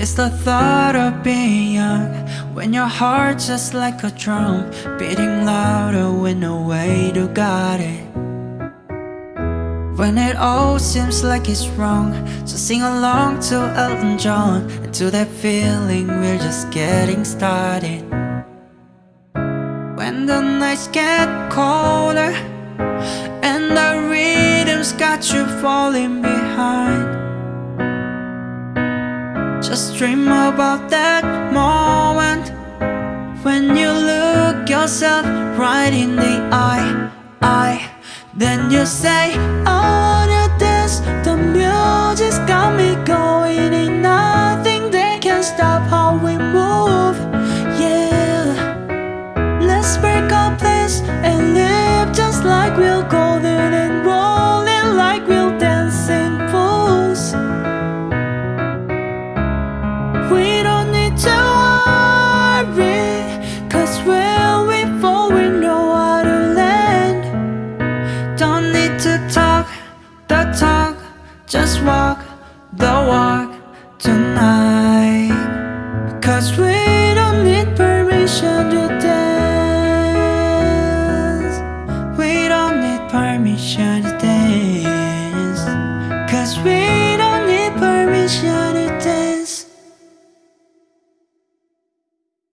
It's the thought of being young When your heart's just like a drum Beating louder with no way to guard it. When it all seems like it's wrong So sing along to Elton John And to that feeling we're just getting started. When the nights get colder And the rhythm's got you falling behind just dream about that moment When you look yourself right in the eye, eye. Then you say, I wanna dance. The music's got me going Ain't nothing they can stop how we move, yeah Let's break up this and live Just walk the walk tonight. Cause we don't need